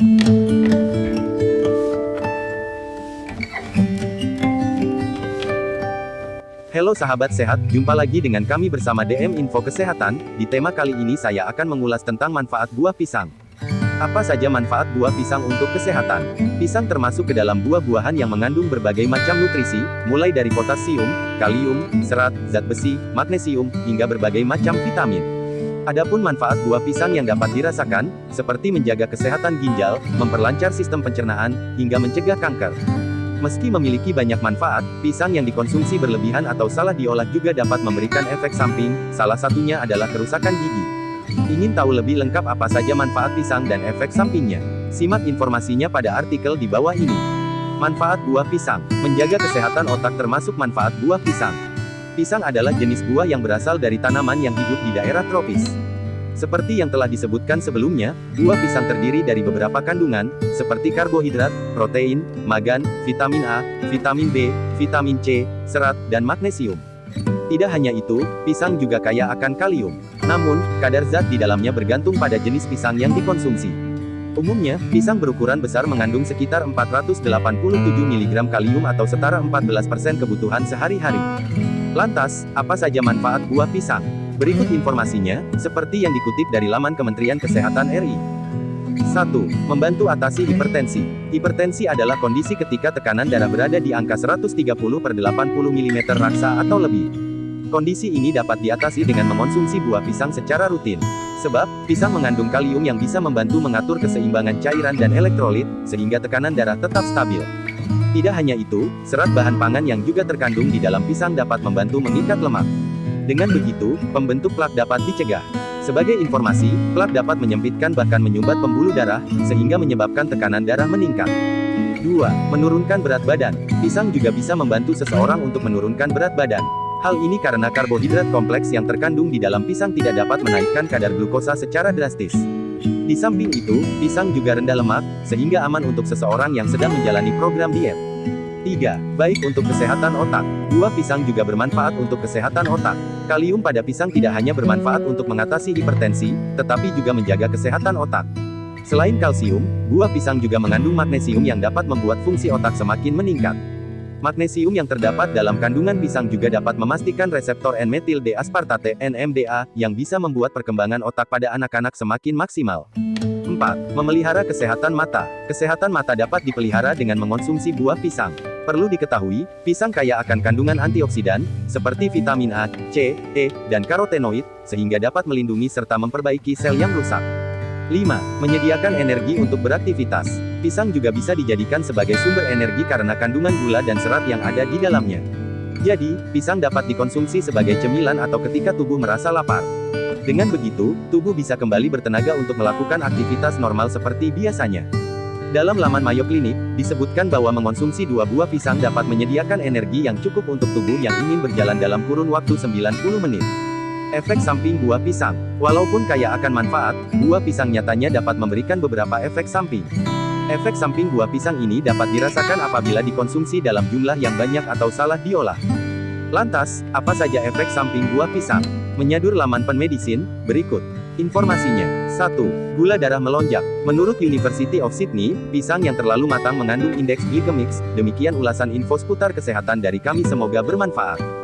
Halo sahabat sehat, jumpa lagi dengan kami bersama DM Info Kesehatan. Di tema kali ini saya akan mengulas tentang manfaat buah pisang. Apa saja manfaat buah pisang untuk kesehatan? Pisang termasuk ke dalam buah-buahan yang mengandung berbagai macam nutrisi, mulai dari potasium, kalium, serat, zat besi, magnesium, hingga berbagai macam vitamin. Adapun manfaat buah pisang yang dapat dirasakan, seperti menjaga kesehatan ginjal, memperlancar sistem pencernaan, hingga mencegah kanker. Meski memiliki banyak manfaat, pisang yang dikonsumsi berlebihan atau salah diolah juga dapat memberikan efek samping, salah satunya adalah kerusakan gigi. Ingin tahu lebih lengkap apa saja manfaat pisang dan efek sampingnya? Simak informasinya pada artikel di bawah ini. Manfaat buah pisang. Menjaga kesehatan otak termasuk manfaat buah pisang. Pisang adalah jenis buah yang berasal dari tanaman yang hidup di daerah tropis. Seperti yang telah disebutkan sebelumnya, buah pisang terdiri dari beberapa kandungan, seperti karbohidrat, protein, magan, vitamin A, vitamin B, vitamin C, serat, dan magnesium. Tidak hanya itu, pisang juga kaya akan kalium. Namun, kadar zat di dalamnya bergantung pada jenis pisang yang dikonsumsi. Umumnya, pisang berukuran besar mengandung sekitar 487 mg kalium atau setara 14% kebutuhan sehari-hari. Lantas, apa saja manfaat buah pisang? Berikut informasinya, seperti yang dikutip dari laman Kementerian Kesehatan RI. 1. Membantu atasi hipertensi. Hipertensi adalah kondisi ketika tekanan darah berada di angka 130 per 80 mm raksa atau lebih. Kondisi ini dapat diatasi dengan mengonsumsi buah pisang secara rutin. Sebab, pisang mengandung kalium yang bisa membantu mengatur keseimbangan cairan dan elektrolit, sehingga tekanan darah tetap stabil. Tidak hanya itu, serat bahan pangan yang juga terkandung di dalam pisang dapat membantu mengikat lemak. Dengan begitu, pembentuk plak dapat dicegah. Sebagai informasi, plak dapat menyempitkan bahkan menyumbat pembuluh darah, sehingga menyebabkan tekanan darah meningkat. 2. Menurunkan berat badan. Pisang juga bisa membantu seseorang untuk menurunkan berat badan. Hal ini karena karbohidrat kompleks yang terkandung di dalam pisang tidak dapat menaikkan kadar glukosa secara drastis. Di samping itu, pisang juga rendah lemak, sehingga aman untuk seseorang yang sedang menjalani program diet. 3. Baik untuk kesehatan otak. Buah pisang juga bermanfaat untuk kesehatan otak. Kalium pada pisang tidak hanya bermanfaat untuk mengatasi hipertensi, tetapi juga menjaga kesehatan otak. Selain kalsium, buah pisang juga mengandung magnesium yang dapat membuat fungsi otak semakin meningkat. Magnesium yang terdapat dalam kandungan pisang juga dapat memastikan reseptor N-metil D-aspartate (NMDA) yang bisa membuat perkembangan otak pada anak-anak semakin maksimal. 4. Memelihara kesehatan mata. Kesehatan mata dapat dipelihara dengan mengonsumsi buah pisang. Perlu diketahui, pisang kaya akan kandungan antioksidan, seperti vitamin A, C, E, dan karotenoid, sehingga dapat melindungi serta memperbaiki sel yang rusak. 5. Menyediakan energi untuk beraktivitas. Pisang juga bisa dijadikan sebagai sumber energi karena kandungan gula dan serat yang ada di dalamnya. Jadi, pisang dapat dikonsumsi sebagai cemilan atau ketika tubuh merasa lapar. Dengan begitu, tubuh bisa kembali bertenaga untuk melakukan aktivitas normal seperti biasanya. Dalam laman Mayo Clinic, disebutkan bahwa mengonsumsi dua buah pisang dapat menyediakan energi yang cukup untuk tubuh yang ingin berjalan dalam kurun waktu 90 menit. Efek samping buah pisang. Walaupun kaya akan manfaat, buah pisang nyatanya dapat memberikan beberapa efek samping. Efek samping buah pisang ini dapat dirasakan apabila dikonsumsi dalam jumlah yang banyak atau salah diolah. Lantas, apa saja efek samping buah pisang? Menyadur laman penmedisin, berikut. Informasinya. 1. Gula darah melonjak. Menurut University of Sydney, pisang yang terlalu matang mengandung indeks glikemik. Demikian ulasan info seputar kesehatan dari kami semoga bermanfaat.